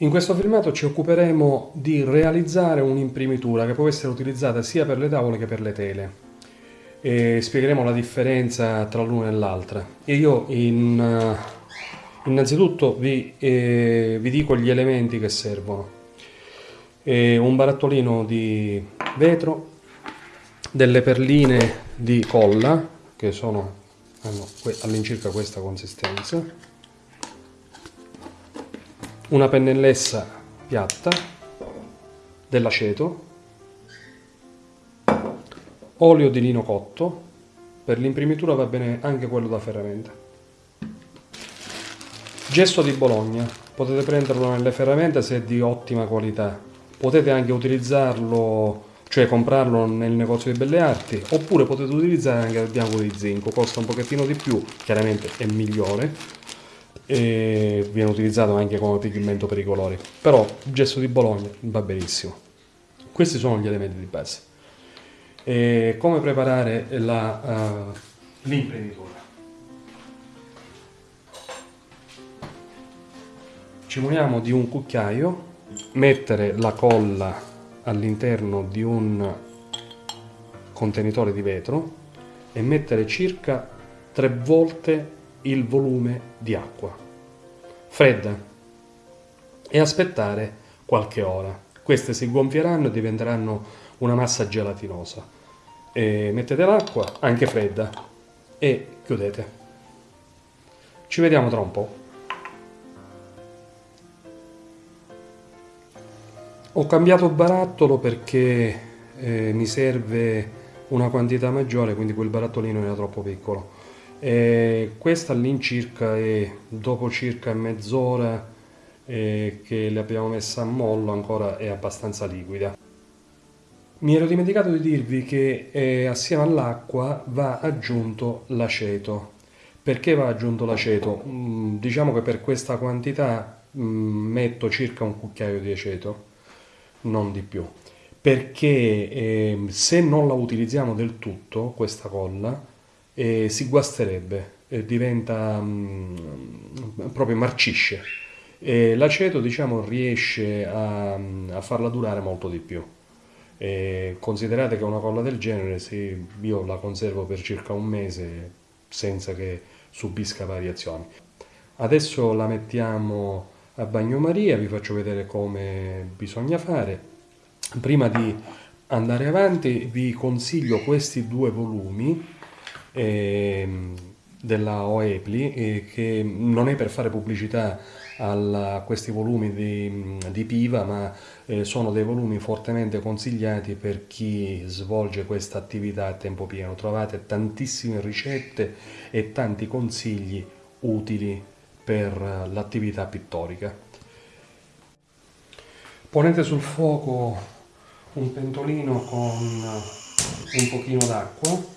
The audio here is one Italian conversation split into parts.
In questo filmato ci occuperemo di realizzare un'imprimitura che può essere utilizzata sia per le tavole che per le tele e spiegheremo la differenza tra l'una e l'altra. E io in, uh, innanzitutto vi, eh, vi, dico gli elementi che servono. Eh, un barattolino di vetro, delle perline di colla che sono, all'incirca questa consistenza, una pennellessa piatta dell'aceto, olio di lino cotto, per l'imprimitura va bene anche quello da ferramenta. Gesso di Bologna, potete prenderlo nelle ferramente se è di ottima qualità, potete anche utilizzarlo, cioè comprarlo nel negozio di belle arti, oppure potete utilizzare anche il bianco di zinco, costa un pochettino di più, chiaramente è migliore, e viene utilizzato anche come pigmento per i colori però gesso di Bologna va benissimo. Questi sono gli elementi di base. E come preparare uh, l'imprenditore? Ci muniamo di un cucchiaio mettere la colla all'interno di un contenitore di vetro e mettere circa tre volte il volume di acqua fredda e aspettare qualche ora. Queste si gonfieranno e diventeranno una massa gelatinosa. E mettete l'acqua, anche fredda, e chiudete. Ci vediamo tra un po'. Ho cambiato barattolo perché eh, mi serve una quantità maggiore, quindi quel barattolino era troppo piccolo. E questa all'incirca è dopo circa mezz'ora che l'abbiamo messa a mollo ancora è abbastanza liquida. Mi ero dimenticato di dirvi che eh, assieme all'acqua va aggiunto l'aceto. Perché va aggiunto l'aceto? Mm, diciamo che per questa quantità mm, metto circa un cucchiaio di aceto, non di più. Perché eh, se non la utilizziamo del tutto, questa colla, e si guasterebbe, e diventa mh, mm, proprio marcisce. E l'aceto diciamo riesce a, a, farla durare molto di più. Considerate che una colla del genere se io la conservo per circa un mese senza che subisca variazioni. Adesso la mettiamo a bagnomaria, vi faccio vedere come bisogna fare. Prima di andare avanti vi consiglio questi due volumi eh, della OEPLI eh, che non è per fare pubblicità a questi volumi di, di Piva ma eh, sono dei volumi fortemente consigliati per chi svolge questa attività a tempo pieno. Trovate tantissime ricette e tanti consigli utili per l'attività pittorica. Ponete sul fuoco un pentolino con un pochino d'acqua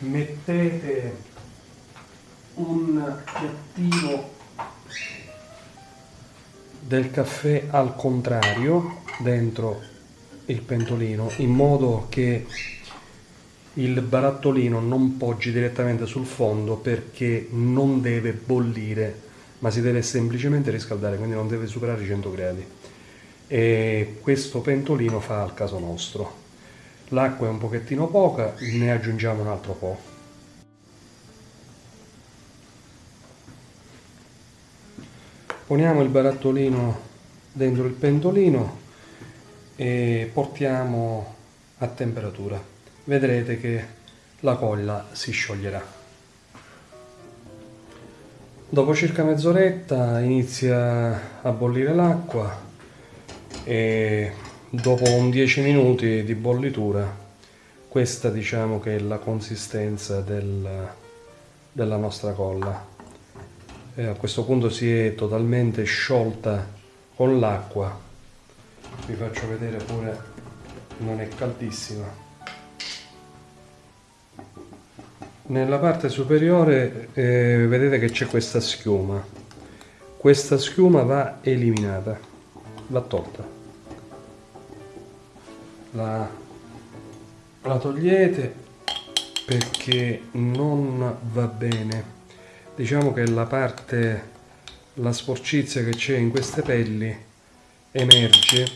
mettete un piattino del caffè al contrario dentro il pentolino in modo che il barattolino non poggi direttamente sul fondo perché non deve bollire ma si deve semplicemente riscaldare quindi non deve superare i 100 gradi. E questo pentolino fa al caso nostro l'acqua è un pochettino poca ne aggiungiamo un altro po' poniamo il barattolino dentro il pentolino e portiamo a temperatura. Vedrete che la colla si scioglierà. Dopo circa mezz'oretta inizia a bollire l'acqua e dopo un 10 minuti di bollitura questa diciamo che è la consistenza del, della nostra colla. E a questo punto si è totalmente sciolta con l'acqua. Vi faccio vedere pure non è caldissima. Nella parte superiore eh, vedete che c'è questa schiuma. Questa schiuma va eliminata va tolta la, la togliete perché non va bene. Diciamo che la parte la sporcizia che c'è in queste pelli emerge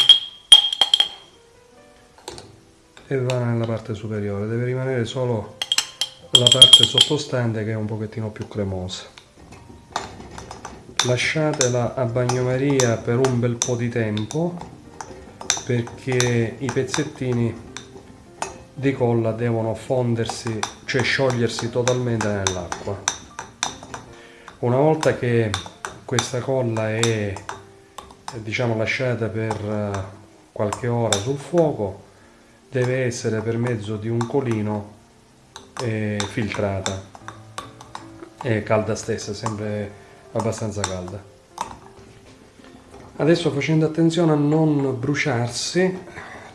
e va nella parte superiore. Deve rimanere solo la parte sottostante che è un pochettino più cremosa. Lasciatela a bagnomaria per un bel po' di tempo perché i pezzettini di colla devono fondersi cioè sciogliersi totalmente nell'acqua. Una volta che questa colla è diciamo lasciata per eh, qualche ora sul fuoco deve essere per mezzo di un colino eh, filtrata. E calda stessa sempre abbastanza calda adesso facendo attenzione a non bruciarsi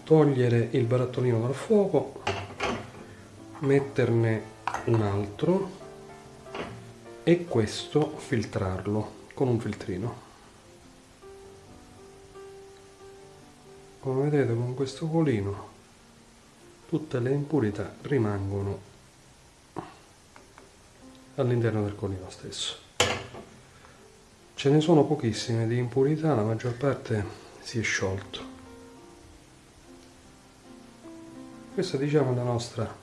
togliere il barattolino dal fuoco metterne un altro e questo filtrarlo con un filtrino. Come vedete con questo colino tutte le impurità rimangono all'interno del colino stesso ce ne sono pochissime di impurità la maggior parte si è sciolto. Questa diciamo è la nostra,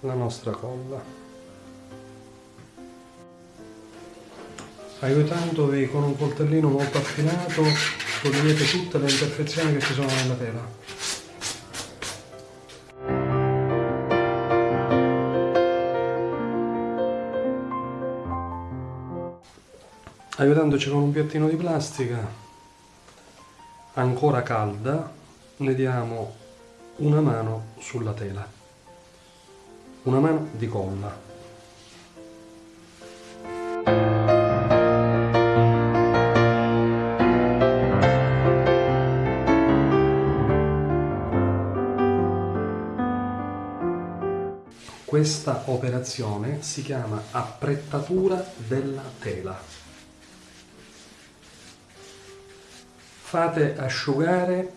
la nostra colla. Aiutandovi con un coltellino molto affilato togliete tutte le imperfezioni che ci sono nella tela aiutandoci con un piattino di plastica ancora calda ne diamo una mano sulla tela. Una mano di colla. Questa operazione si chiama apprettatura della tela fate asciugare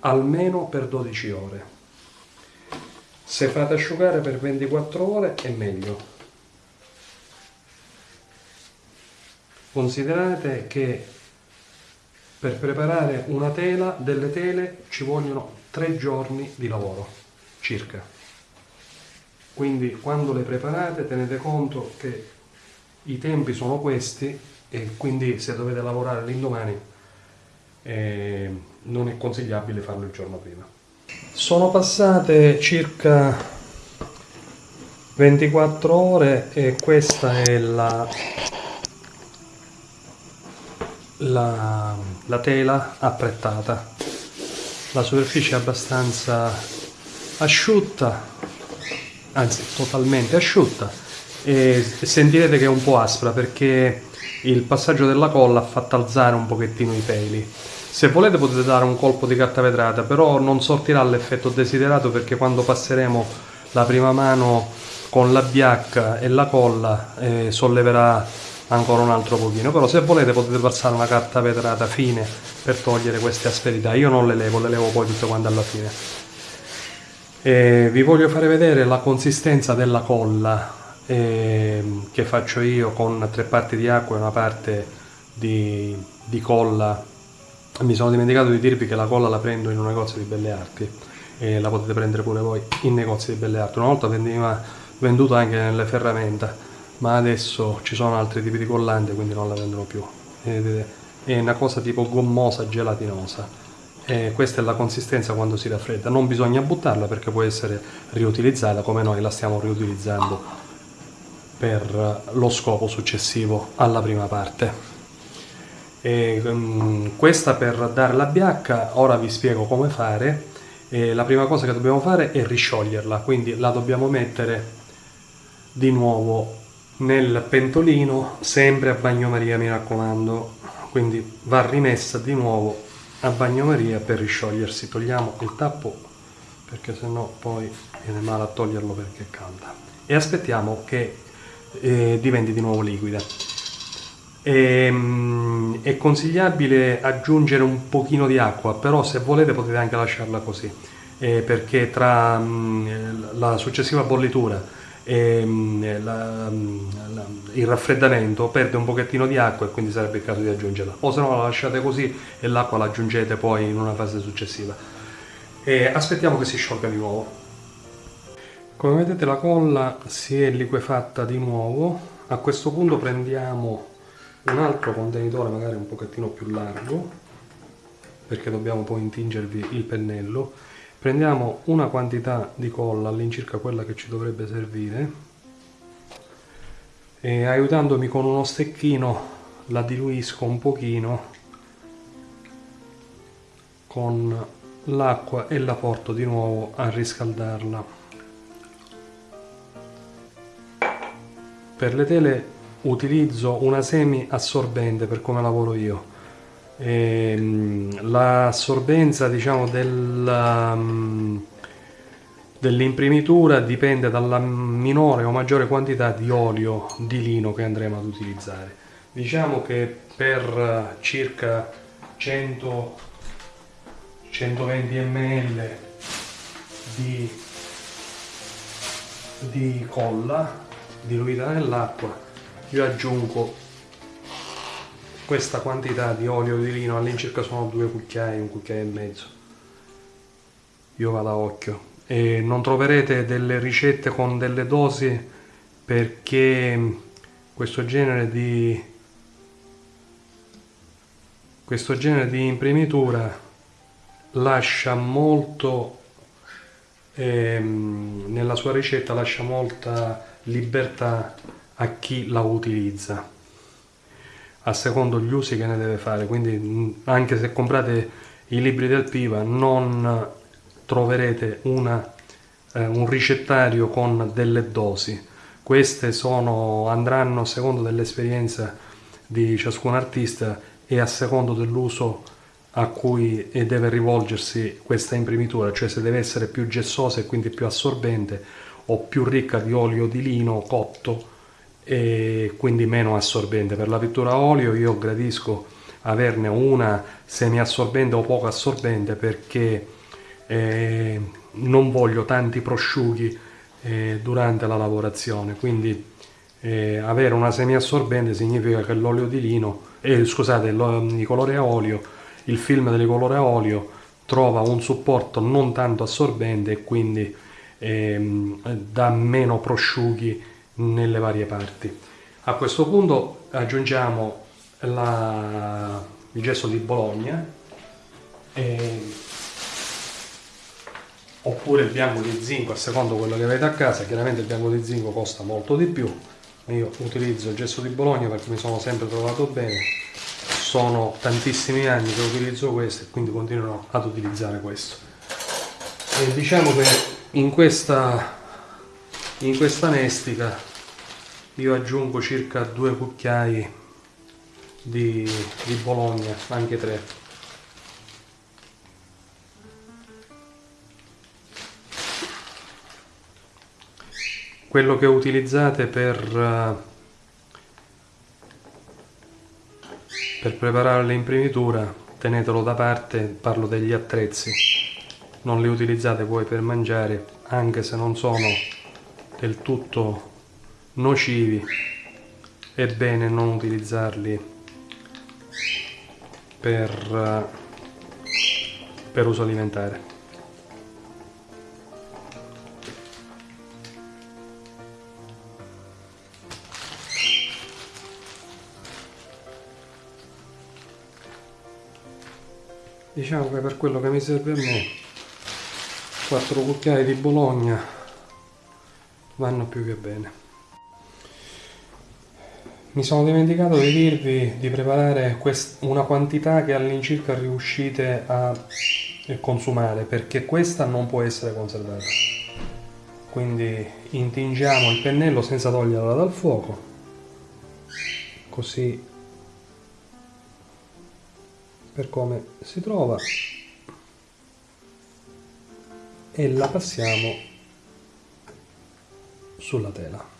almeno per 12 ore. Se fate asciugare per 24 ore è meglio. Considerate che per preparare una tela, delle tele, ci vogliono 3 giorni di lavoro, circa. Quindi quando le preparate tenete conto che i tempi sono questi e quindi se dovete lavorare l'indomani eh, non è consigliabile farlo il giorno prima. Sono passate circa 24 ore e questa è la, la, la tela apprettata. La superficie è abbastanza asciutta, anzi totalmente asciutta e sentirete che è un po' aspra perché il passaggio della colla ha fatto alzare un pochettino i peli se volete potete dare un colpo di carta vetrata, però non sortirà l'effetto desiderato perché quando passeremo la prima mano con la biacca e la colla eh, solleverà ancora un altro pochino. Però se volete potete passare una carta vetrata fine per togliere queste asperità. Io non le levo, le levo poi tutte quante alla fine. E vi voglio fare vedere la consistenza della colla eh, che faccio io con tre parti di acqua e una parte di, di colla. Mi sono dimenticato di dirvi che la colla la prendo in un negozio di belle arti e la potete prendere pure voi in negozi di belle arti. Una volta veniva venduta anche nelle ferramenta ma adesso ci sono altri tipi di collante quindi non la vendono più. Vedete è una cosa tipo gommosa gelatinosa. E questa è la consistenza quando si raffredda. Non bisogna buttarla perché può essere riutilizzata come noi la stiamo riutilizzando per lo scopo successivo alla prima parte e, um, questa per dare la biacca, ora vi spiego come fare. E la prima cosa che dobbiamo fare è riscioglierla, quindi la dobbiamo mettere di nuovo nel pentolino, sempre a bagnomaria mi raccomando, quindi va rimessa di nuovo a bagnomaria per risciogliersi. Togliamo il tappo perché sennò poi viene male a toglierlo perché calda e aspettiamo che eh, diventi di nuovo liquida. E, ehm, è consigliabile aggiungere un pochino di acqua, però se volete potete anche lasciarla così, eh, perché tra mh, la successiva bollitura ehm, la, la, il raffreddamento perde un pochettino di acqua e quindi sarebbe il caso di aggiungerla. O se no la lasciate così e l'acqua la aggiungete poi in una fase successiva. E aspettiamo che si sciolga di nuovo come vedete la colla si è liquefatta di nuovo. A questo punto prendiamo un altro contenitore magari un pochettino più largo perché dobbiamo poi intingervi il pennello. Prendiamo una quantità di colla all'incirca quella che ci dovrebbe servire. E aiutandomi con uno stecchino la diluisco un pochino con l'acqua e la porto di nuovo a riscaldarla per le tele utilizzo una semi assorbente per come lavoro io. Ehm, l'assorbenza diciamo um, dell'imprimitura dipende dalla minore o maggiore quantità di olio di lino che andremo ad utilizzare. Diciamo che per circa 100 120 ml di, di colla diluita nell'acqua io aggiungo questa quantità di olio di lino all'incirca sono due cucchiai, un cucchiaio e mezzo. Io vado a occhio. E non troverete delle ricette con delle dosi perché questo genere di questo genere di imprimitura lascia molto ehm, nella sua ricetta lascia molta libertà a chi la utilizza a secondo gli usi che ne deve fare. Quindi anche se comprate i libri del Piva non troverete una, eh, un ricettario con delle dosi. Queste sono, andranno secondo dell'esperienza di ciascun artista e a secondo dell'uso a cui deve rivolgersi questa imprimitura, cioè se deve essere più gessosa e quindi più assorbente o più ricca di olio di lino cotto e quindi meno assorbente. Per la pittura a olio io gradisco averne una semi assorbente o poco assorbente perché eh, non voglio tanti prosciughi eh, durante la lavorazione quindi eh, avere una semi assorbente significa che l'olio di lino eh, scusate il colore a olio il film del colore a olio trova un supporto non tanto assorbente e quindi ehm, dà meno prosciughi nelle varie parti. A questo punto aggiungiamo la, il gesso di Bologna e, oppure il bianco di zinco a secondo quello che avete a casa, chiaramente il bianco di zinco costa molto di più, io utilizzo il gesso di Bologna perché mi sono sempre trovato bene, sono tantissimi anni che utilizzo questo e quindi continuerò ad utilizzare questo. E diciamo che in questa, in questa nestica io aggiungo circa due cucchiai di, di bologna anche tre. Quello che utilizzate per per preparare l'imprimitura tenetelo da parte parlo degli attrezzi non li utilizzate poi per mangiare anche se non sono del tutto nocivi è bene non utilizzarli per, per uso alimentare. Diciamo che per quello che mi serve a me 4 cucchiai di bologna vanno più che bene mi sono dimenticato di dirvi di preparare una quantità che all'incirca riuscite a consumare perché questa non può essere conservata. Quindi intingiamo il pennello senza toglierla dal fuoco, così per come si trova e la passiamo sulla tela.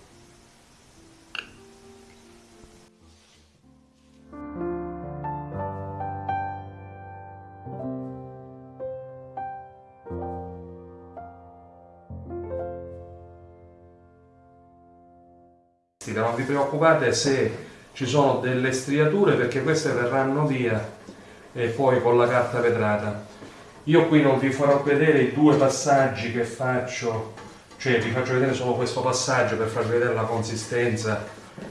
non vi preoccupate se ci sono delle striature perché queste verranno via e poi con la carta vetrata io qui non vi farò vedere i due passaggi che faccio cioè vi faccio vedere solo questo passaggio per farvi vedere la consistenza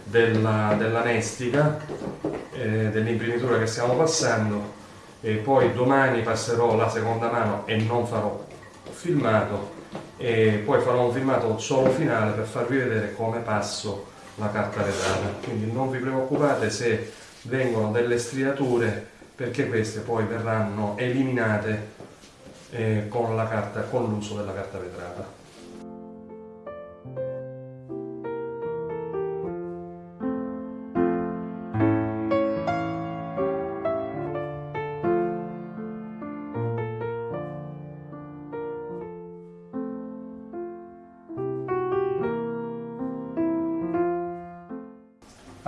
della, della eh, dell'imprimitura che stiamo passando. E poi domani passerò la seconda mano e non farò filmato. E poi farò un filmato solo finale per farvi vedere come passo la carta vetrata quindi non vi preoccupate se vengono delle striature perché queste poi verranno eliminate eh, con l'uso della carta vetrata.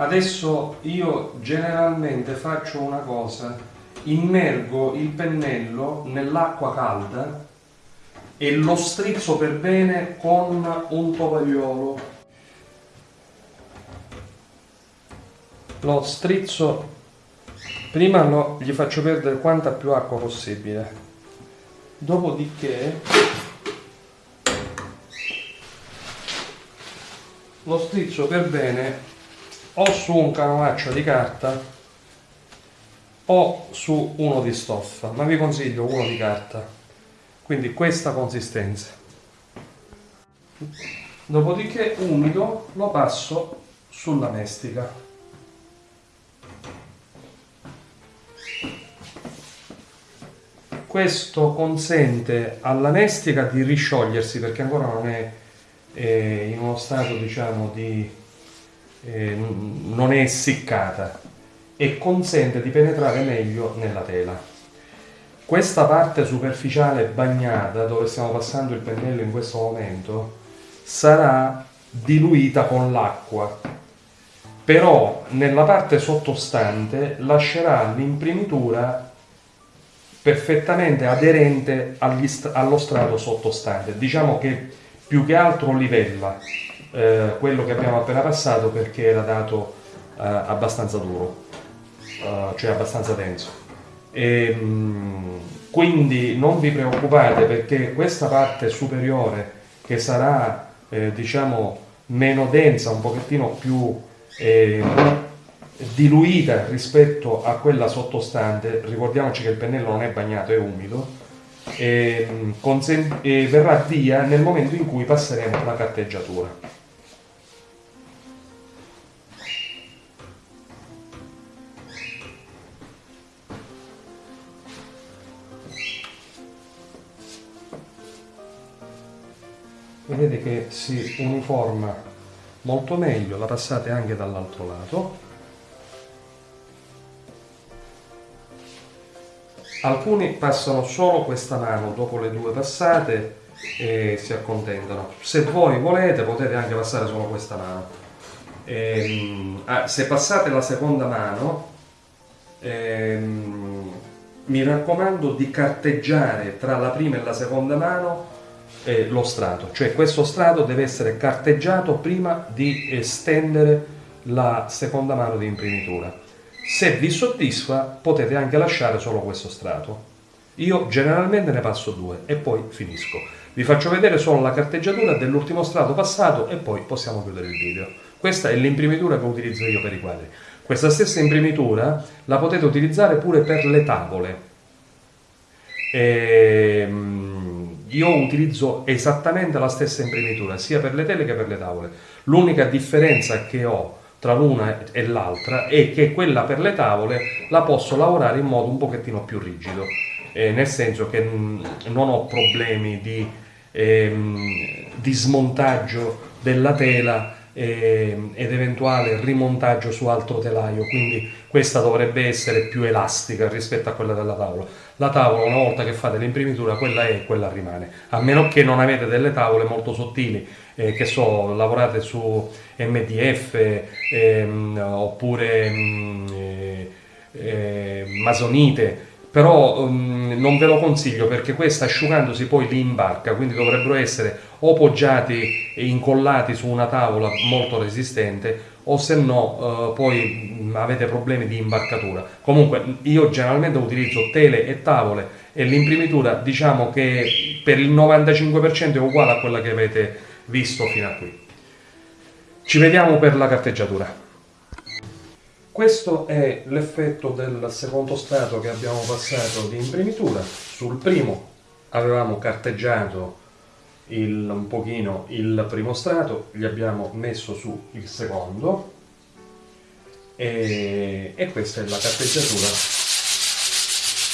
Adesso io generalmente faccio una cosa, immergo il pennello nell'acqua calda e lo strizzo per bene con un tovagliolo. Lo strizzo, prima lo, gli faccio perdere quanta più acqua possibile, dopodiché lo strizzo per bene o su un canovaccio di carta o su uno di stoffa, ma vi consiglio uno di carta. Quindi questa consistenza. Dopodiché umido lo passo sulla mestica. Questo consente alla mestica di risciogliersi perché ancora non è eh, in uno stato diciamo di eh, non è essiccata e consente di penetrare meglio nella tela. Questa parte superficiale bagnata, dove stiamo passando il pennello in questo momento, sarà diluita con l'acqua, però nella parte sottostante lascerà l'imprimitura perfettamente aderente allo strato sottostante. Diciamo che più che altro livella eh, quello che abbiamo appena passato perché era dato eh, abbastanza duro, eh, cioè abbastanza denso. E, mh, mm, quindi non vi preoccupate perché questa parte superiore che sarà eh, diciamo meno densa, un pochettino più eh, diluita rispetto a quella sottostante, ricordiamoci che il pennello non è bagnato, è umido, e, mm, e verrà via nel momento in cui passeremo la carteggiatura. Vedete che si uniforma molto meglio, la passate anche dall'altro lato. Alcuni passano solo questa mano dopo le due passate e si accontentano. Se voi volete potete anche passare solo questa mano. Ehm, ah, se passate la seconda mano, ehm, mi raccomando di carteggiare tra la prima e la seconda mano eh, lo strato, cioè questo strato deve essere carteggiato prima di estendere la seconda mano di imprimitura. Se vi soddisfa potete anche lasciare solo questo strato. Io generalmente ne passo due e poi finisco. Vi faccio vedere solo la carteggiatura dell'ultimo strato passato e poi possiamo chiudere il video. Questa è l'imprimitura che utilizzo io per i quadri. Questa stessa imprimitura la potete utilizzare pure per le tavole. Ehm io utilizzo esattamente la stessa imprimitura sia per le tele che per le tavole. L'unica differenza che ho tra l'una e l'altra è che quella per le tavole la posso lavorare in modo un pochettino più rigido, eh, nel senso che non ho problemi di, ehm, di smontaggio della tela eh, ed eventuale rimontaggio su altro telaio, quindi questa dovrebbe essere più elastica rispetto a quella della tavola. La tavola una volta che fate l'imprimitura quella è e quella rimane, a meno che non avete delle tavole molto sottili, eh, che so, lavorate su MDF ehm, oppure mm, eh, eh, masonite, però um, non ve lo consiglio perché questa asciugandosi poi li imbarca, quindi dovrebbero essere o poggiati e incollati su una tavola molto resistente o se no uh, poi avete problemi di imbarcatura. Comunque io generalmente utilizzo tele e tavole e l'imprimitura diciamo che per il 95% è uguale a quella che avete visto fino a qui. Ci vediamo per la carteggiatura. Questo è l'effetto del secondo strato che abbiamo passato di imprimitura. Sul primo avevamo carteggiato il, un pochino il primo strato, gli abbiamo messo su il secondo e, e questa è la carteggiatura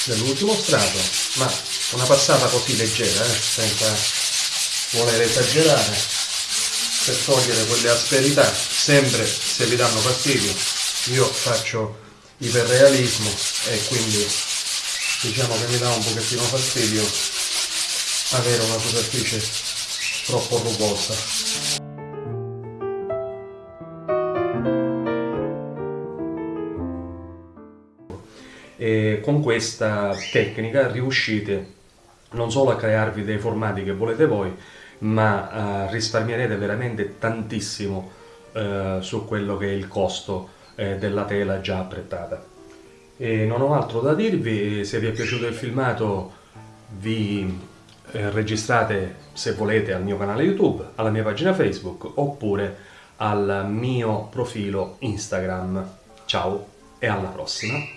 dell'ultimo strato, ma una passata così leggera, eh, senza voler esagerare, per togliere quelle asperità, sempre se vi danno fastidio io faccio iperrealismo e quindi diciamo che mi dà un pochettino fastidio avere una superficie troppo rugosa. E con questa tecnica riuscite non solo a crearvi dei formati che volete voi, ma uh, risparmierete veramente tantissimo uh, su quello che è il costo eh, della tela già apprettata. E non ho altro da dirvi, se vi è piaciuto il filmato vi eh, registrate se volete al mio canale YouTube, alla mia pagina Facebook oppure al mio profilo Instagram. Ciao e alla prossima!